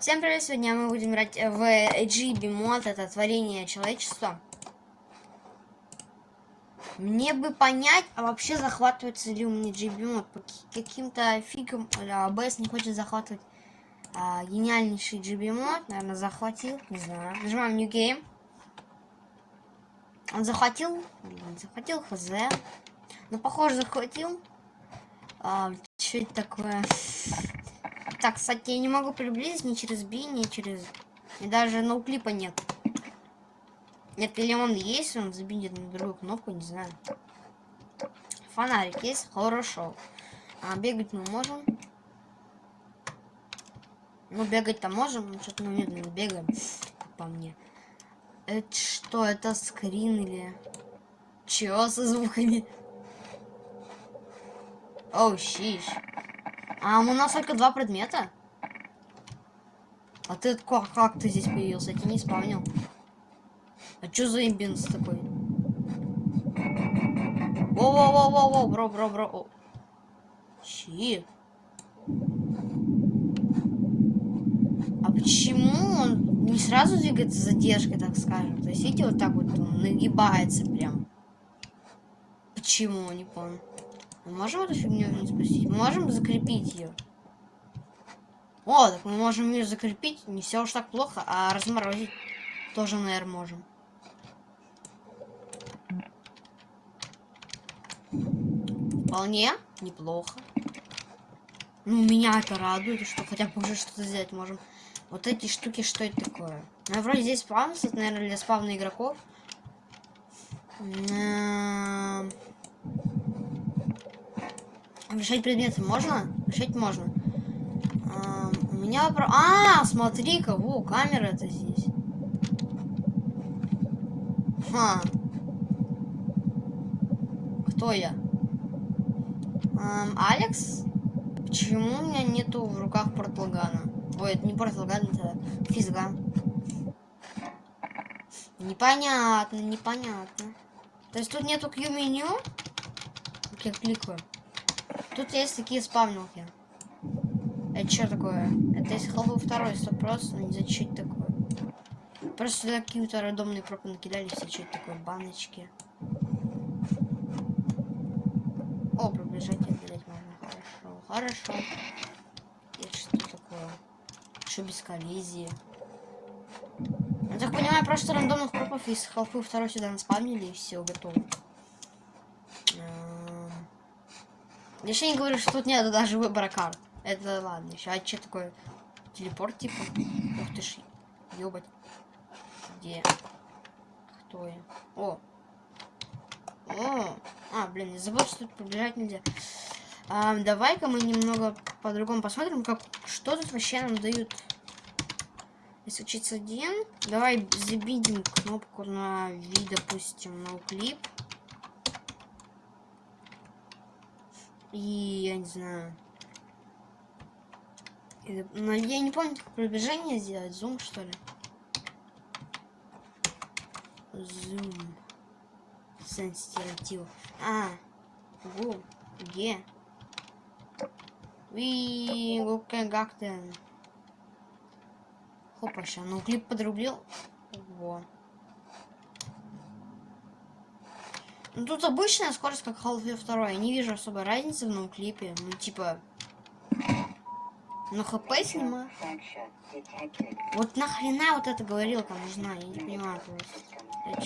Всем привет! Сегодня мы будем играть в GB мод, это творение человечества. Мне бы понять, а вообще захватывается ли у меня GB мод. По каким-то фигам АБС не хочет захватывать а, гениальнейший GB мод. Наверное, захватил, не знаю. Нажимаем New Game. Он захватил? Блин, захватил хз. Ну, похоже, захватил. А, что это такое? Так, кстати, я не могу приблизить ни через B, ни через... И даже ноуклипа нет. Нет, или он есть, он забинет на другую кнопку, не знаю. Фонарик есть? Хорошо. А бегать мы можем? Ну, бегать-то можем, но что-то мы медленно бегаем, по мне. Это что, это скрин или... Чё со звуками? Оу, oh, щищ. А у нас только два предмета? А ты как, как ты здесь появился? Я тебя не спавнил. А чё за имбинс такой? Воу-воу-воу-воу, бро, бро, бро. О. Чи? А почему он не сразу двигается задержкой, так скажем? То есть, видите, вот так вот он нагибается прям. Почему, не помню. Мы можем эту фигню не спустить? Мы можем закрепить ее. О, так мы можем ее закрепить. Не все уж так плохо, а разморозить тоже, наверное, можем. Вполне неплохо. Ну, меня это радует, что хотя бы уже что-то сделать можем. Вот эти штуки, что это такое? Ну, вроде здесь спавнс, это, наверное, для спавна игроков. Решать предметы можно? Решать можно. А, у меня вопрос... А, смотри-ка, во, камера это здесь. Ха. Кто я? Эм, Алекс? Почему у меня нету в руках портлагана? Ой, это не портлаган, это физган. Непонятно, непонятно. То есть тут нету Q-меню? Я кликаю. Тут есть такие спавнилки. Это что такое? Это если халфу второй, сто просто, не знаю, что такое. Просто сюда какие-то рандомные пропы накидали, все что это такое, баночки. О, приближать опять можно, хорошо, хорошо. Это что такое? Что без коллизии? Я так понимаю, просто рандомных пропов из халфы второй сюда наспавнили и все, готово. Я еще не говорю, что тут нет даже выбора карт. Это ладно, еще. А что такое? Телепорт типа? Ух ты ж, ёбать. Где? Кто я? О! О! А, блин, не забыл, что тут пробежать нельзя. А, Давай-ка мы немного по-другому посмотрим, как что тут вообще нам дают. Если учиться один, давай забидим кнопку на V, допустим, на клип. И я не знаю. Но я не помню, как пробежание сделать. Зум, что ли? Зум. Сенситив. А. Гу. Где? Ви, гука гактен. Хопа, ща. Ну, клип подрублил. Во. Ну тут обычная скорость, как Half-Life 2. Я не вижу особой разницы в новом клипе. Ну типа... Ну хп снимаю. Вот нахрена вот эта говорилка нужна? Я не понимаю просто.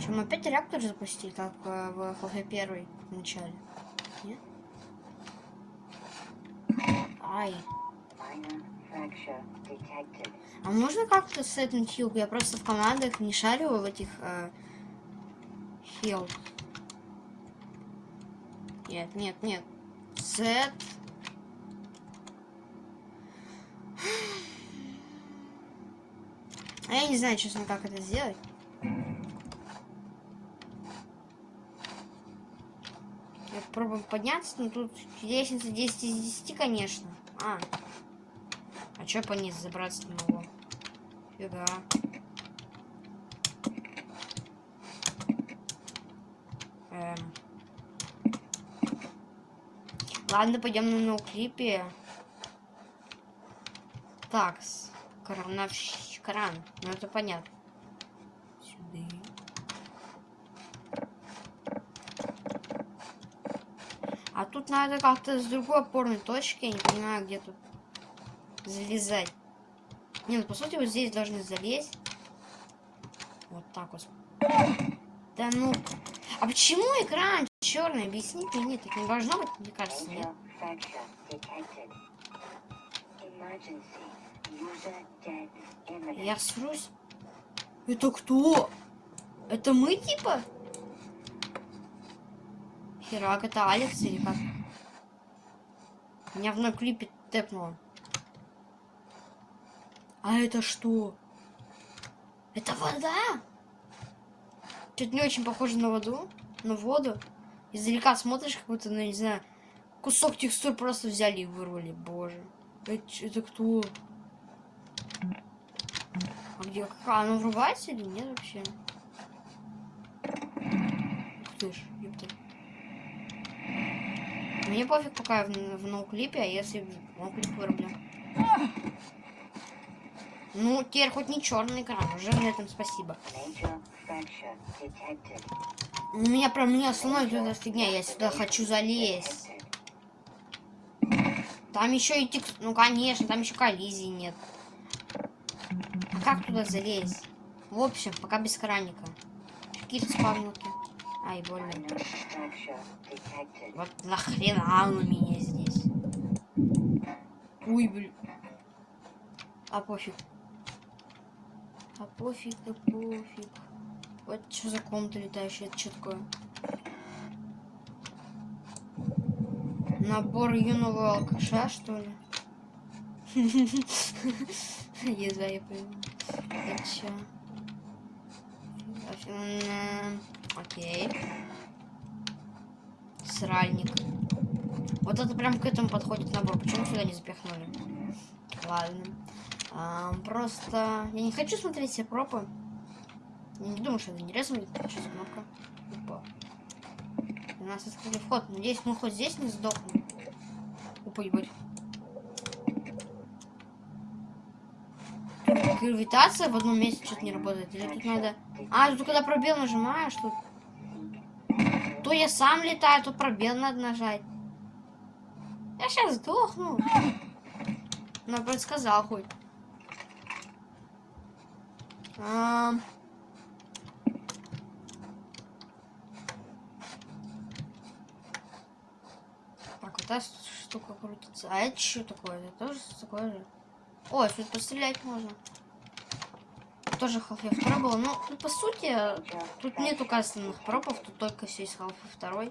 Что, мы опять реактор запустили, как э, в Half-Life 1 в начале? Нет? Ай. А можно как-то с этим тюб? Я просто в командах не шарю в этих э, хил. Нет, нет, нет. Set. А я не знаю, честно, как это сделать. Я попробую подняться, но тут лестница 10 из 10, конечно. А, а чё по ней забраться не могу? Фига. Эм. Ладно, пойдем на ноуклипе. Так, крановщ- кран. Ну это понятно. А тут надо как-то с другой опорной точки, я не понимаю, где тут залезать. Не, ну по сути вот здесь должны залезть. Вот так вот. Да ну. А почему экран черный? Объясните мне, так не должно быть, мне кажется, нет? Я срусь. Это кто? Это мы типа? Херак, это Алекс или как? Меня в одном клипе тэпнуло. А это что? Это вода? Что-то не очень похоже на воду. На воду. Издалека смотришь, как будто, ну, не знаю, кусок текстур просто взяли и вырвали. Боже. Это, это кто? А где? А, оно врубается или нет вообще? Ух ты ж, ёпта. Мне пофиг, пока я в, в ноуклипе, а если в ноуклип вырублю. Ну, теперь хоть не черный экран, уже на этом спасибо. У меня прям не остановит эта фигня, я сюда хочу залезть. Там еще и текст... Ну, конечно, там еще коллизии нет. А как туда залезть? В общем, пока без краника. Какие-то спавнилки. Ай, больно. Вот нахрена он у меня здесь? Ой, блин. А пофиг. А пофиг, а пофиг. Вот что за комната летающая, это что такое? Набор юного алкаша, что ли? Езда, я понял. Это? М, Окей. Сральник. Вот это прям к этому подходит набор. Почему сюда не запихнули? Ладно. А, просто я не хочу смотреть все пропы. Я не думаю, что это интересно будет. Сейчас кнопка. Опа. У нас открыли вход. Надеюсь, мы хоть здесь не сдохнем. Опа, ебать. Гравитация в одном месте что-то не работает. Или тут надо... А, тут когда пробел нажимаешь, тут... То я сам летаю, то пробел надо нажать. Я сейчас сдохну. Ну, предсказал хоть. Ам. Так, вот эта штука крутится. А это что такое? Это тоже такое же? Ой, тут пострелять можно. Тоже Half-Life 2 было. Ну, ну, по сути, тут нету кастомных пропов, тут только все из Half-Life 2.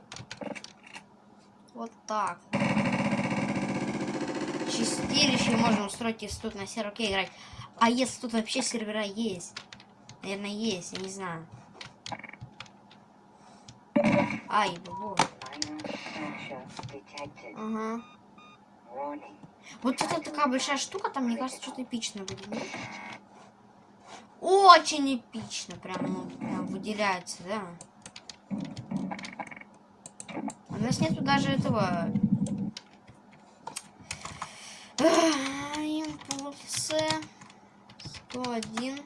Вот так. Чистилище можно устроить, если тут на серверке играть. А если тут вообще сервера есть? Наверное, есть, я не знаю. Ай, detected. Ага. Вот это такая большая штука, там, мне кажется, что-то эпично будет. нет? Очень эпично, прям, ну, прям выделяется, да. У нас нету даже этого... Импульсы. 101.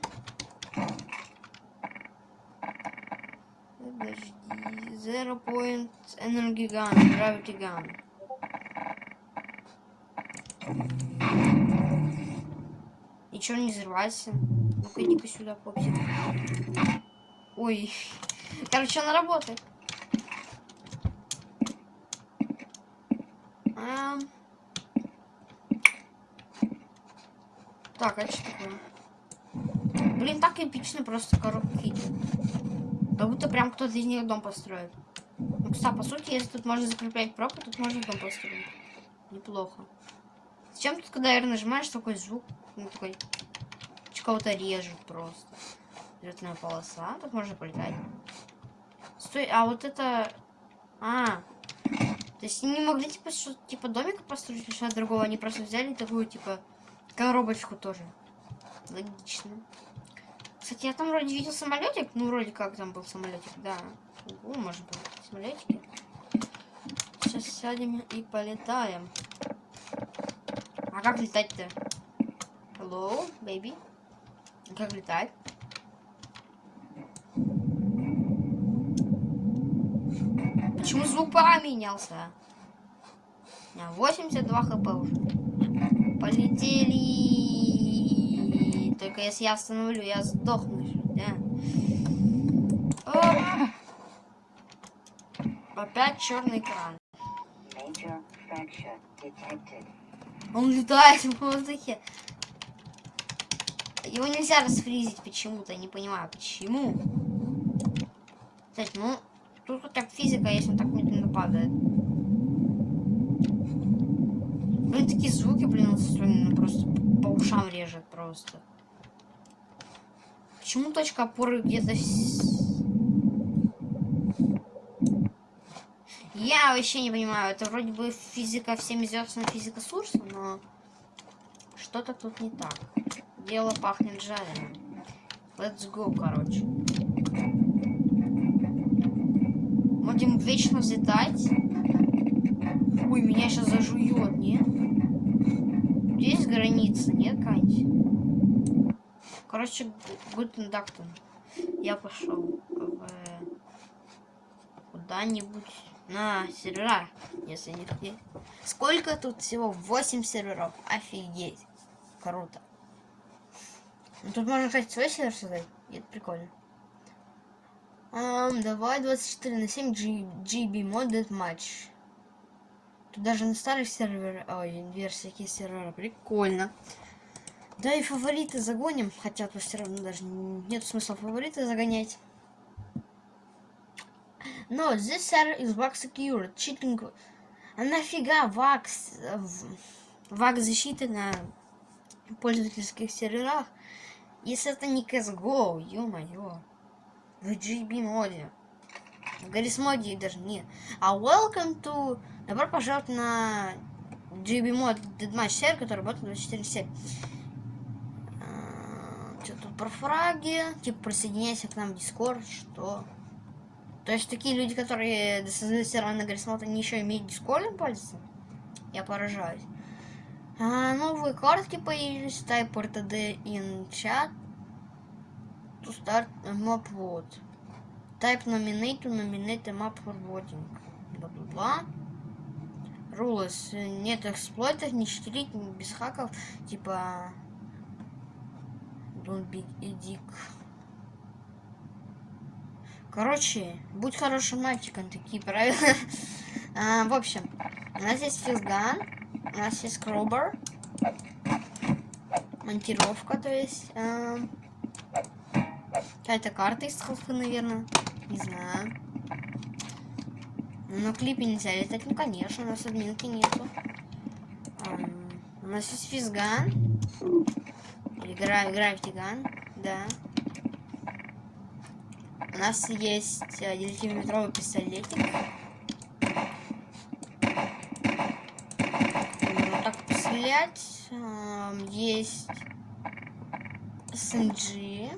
Подожди. Zero point energy gun, gravity gun. И не взрывайся? Ну-ка иди-ка сюда, попсик. Ой. Короче, она работает. Так, а что такое? Блин, так эпично просто коробки. Как будто прям кто-то из них дом построит. Ну, кстати, по сути, если тут можно закреплять пропу, тут можно дом построить. Неплохо. Зачем тут, когда R нажимаешь, такой звук? Ну, такой... Кого-то режет просто. Взлетная полоса. Тут можно полетать. Стой, а вот это... А, то есть не могли, типа, что типа, домик построить что-то другого. Они просто взяли такую, типа, коробочку тоже. Логично. Кстати, я там вроде видел самолетик. Ну, вроде как там был самолетик, да. О, может быть, самолетики. сейчас сядем и полетаем. А как летать-то? Hello, baby. А Как летать? Почему звук поменялся? У меня 82 хп уже. Полетели. Только если я остановлю, я сдохну. Да? Оп. Опять черный экран. Он летает в воздухе. Его нельзя расфризить почему-то, не понимаю, почему. Кстати, ну, тут хотя бы физика, если он так медленно падает. Блин, такие звуки, блин, устроены, ну, просто по ушам режет просто. Почему точка опоры где-то... Я вообще не понимаю, это вроде бы физика всем известная физика Сурса, но что-то тут не так. Дело пахнет жареным. Let's go, короче. Будем вечно взлетать. Ой, меня сейчас зажует, нет? Здесь граница, нет, какая-нибудь? Короче, Гутен Дактон. Я пошел в куда-нибудь на сервера, если не. Сколько тут всего? 8 серверов. Офигеть. Круто. Ну, тут можно, кстати, свой сервер создать. Это прикольно. Ам, давай 24 на 7 G GB Modded Match. Тут даже на старых серверах, ой, версиях есть сервера. Прикольно. Да и фавориты загоним, хотя тут все равно даже нет смысла фавориты загонять. Но this server is VAX secure. Cheating. А нафига VAX? э, в- VAX защиты на пользовательских серверах? Если это не CSGO, ё-моё. В GB моде. В Гаррис моде даже нет. А welcome to... Добро пожаловать на GB мод Deadmatch сервер, который работает 24 7. Про фраги? Типа присоединяйся к нам в Discord, что? То есть такие люди, которые создают сервер на Гаррисмот, они еще имеют дискордом пользоваться? Я поражаюсь. А, новые картки появились. Type RTD in chat. To start map vote. Type nominate to nominate a map for voting. Бла-бла-бла. Rules. Нет эксплойтов, не читерить, не без хаков. Типа... Be a dick. Короче, будь хорошим мальчиком, такие правила. А, в общем, у нас есть физган, у нас есть кробер, монтировка, то есть а, какая-то карта из халфы, наверное, не знаю. Но клипе нельзя летать, ну конечно, у нас админки нету. Ам, у нас есть физган, или гра графтиган, да. У нас есть э, 9-миллиметровый пистолетик. Можно так пострелять. Ам, Есть SMG.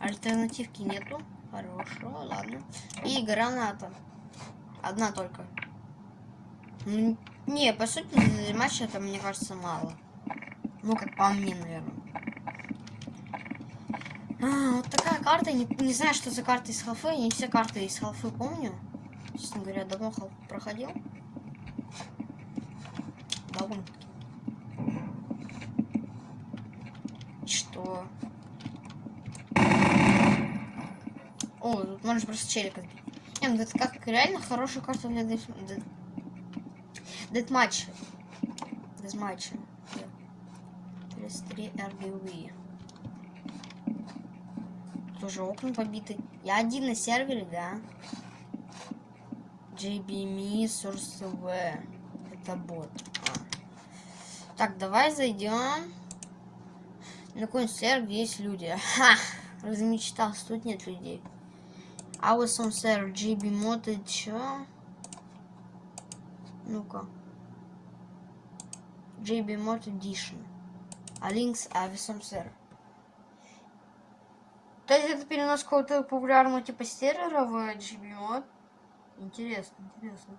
Альтернативки нету. Хорошо, ладно. И граната. Одна только. Ну, Не, по сути, матча это, мне кажется, мало. Ну, как по мне, наверное. А, вот такая карта. Не, не знаю, что за карта из халфы. Я не все карты из халфы помню. Честно говоря, давно халф проходил. Довольно. Что? О, тут можно просто челика сбить. Не, ну это как реально хорошая карта для дед... Дед... дедматча. Дедматча. S3 RGV. Тоже окна побиты. Я один на сервере, да? JBME Source TV. Это бот. А. Так, давай зайдем. На какой-нибудь сервер есть люди. Ха! Размечтался, тут нет людей. Awesome сервер, GB мод и чё? Ну-ка. JB Mod Edition. А Links Avisum сервер. То есть это перенос какого-то популярного типа сервера в GB Mod. Интересно, интересно.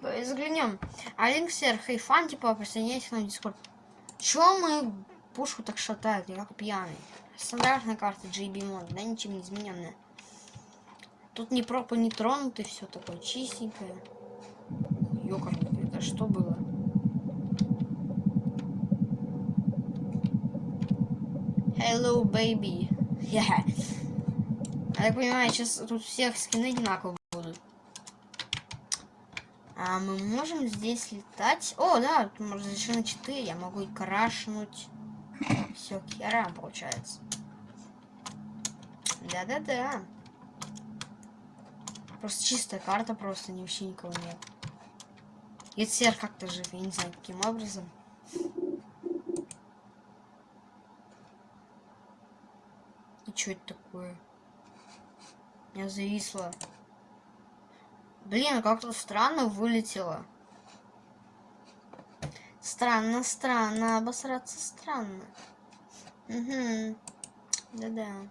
Давай Взглянем. Алинксер, Хейфан, типа, присоединяйтесь к нам в Дискорд. Чё мы пушку так шатает, я как пьяный? Стандартная карта GB Mod, да, ничем не измененная. Тут ни пропы не тронуты, все такое чистенькое. Ёкарный, это что было? Hello, baby. Yeah. Я так понимаю, сейчас тут всех скины одинаково будут. А мы можем здесь летать? О, да, тут разрешено 4, я могу и крашнуть. Все, керам получается. Да-да-да. Просто чистая карта, просто ни вообще никого нет. И сер как-то жив, я не знаю, каким образом. Что это такое? Я зависла. Блин, как-то странно вылетело. Странно, странно, обосраться странно. Угу. Да-да.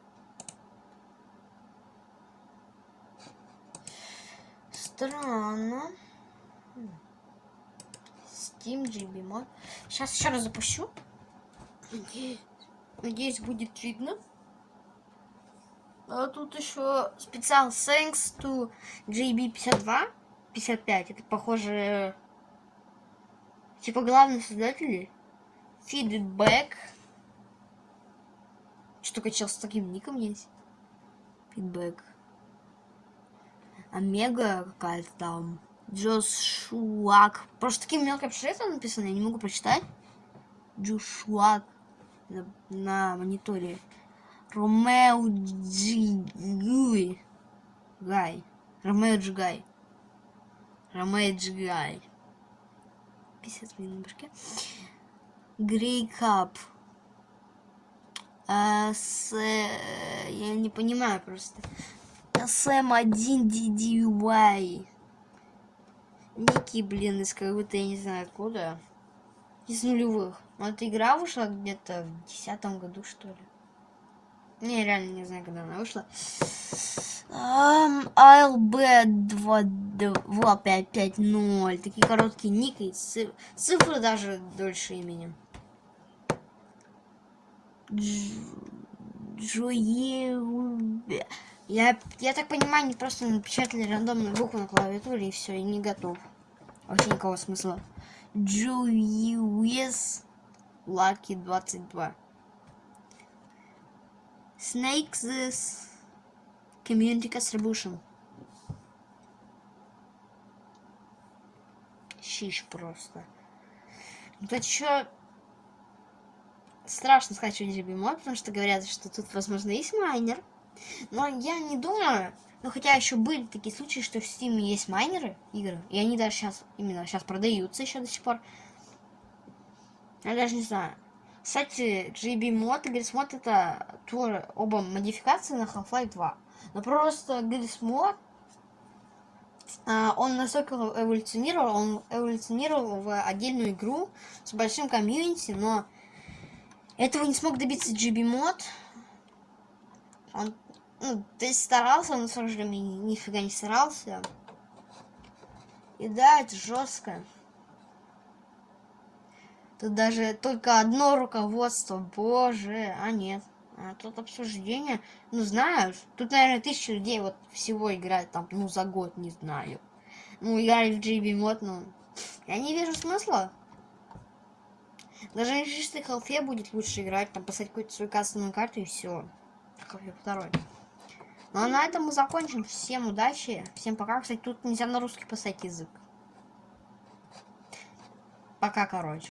Странно. Steam GB mod. Сейчас еще раз запущу. Надеюсь, будет видно. А тут еще специал thanks to JB52, 55. Это похоже, типа главные создатели. Feedback. Что чел с таким ником есть. Feedback. Омега какая-то там. Джошуак. Просто таким мелким шрифтом написано, я не могу прочитать. Джошуак на, на мониторе. Ромео Джигуй. Гай. Ромео Джигай. Ромео Джигай. 50 минут на башке. Грей Кап. А, с... Я не понимаю просто. СМ1 DDY. Ники, блин, из какого-то, я не знаю откуда. Из нулевых. Но эта игра вышла где-то в десятом году, что ли. Не, реально не знаю, когда она вышла. Um, ALB 2550. Такие короткие ники. Циф цифры даже дольше имени. Джое... Я, я так понимаю, они просто напечатали рандомную букву на клавиатуре и все, и не готов. Вообще никакого смысла. Джуиес Лаки 22. Snake this Community Contribution. Щищ просто. Тут еще страшно не мод, потому что говорят, что тут, возможно, есть майнер. Но я не думаю, ну хотя еще были такие случаи, что в Steam есть майнеры игры, и они даже сейчас, именно сейчас продаются еще до сих пор. Я даже не знаю. Кстати, GB мод Gris мод это тоже оба модификации на Half-Life 2. Но просто Gris мод он настолько эволюционировал, он эволюционировал в отдельную игру с большим комьюнити, но этого не смог добиться GB мод. Он ну, то есть старался, но в то же нифига не старался. И да, это жестко. Тут даже только одно руководство, боже, а нет. А тут обсуждение, ну знаешь, тут, наверное, тысяча людей вот всего играет там, ну, за год, не знаю. Ну, играли в GB мод, ну, я не вижу смысла. Даже на чистой халфе будет лучше играть, там, поставить какую-то свою кастомную карту и все. Халфе второй. Ну а на этом мы закончим. Всем удачи. Всем пока. Кстати, тут нельзя на русский поставить язык. Пока, короче.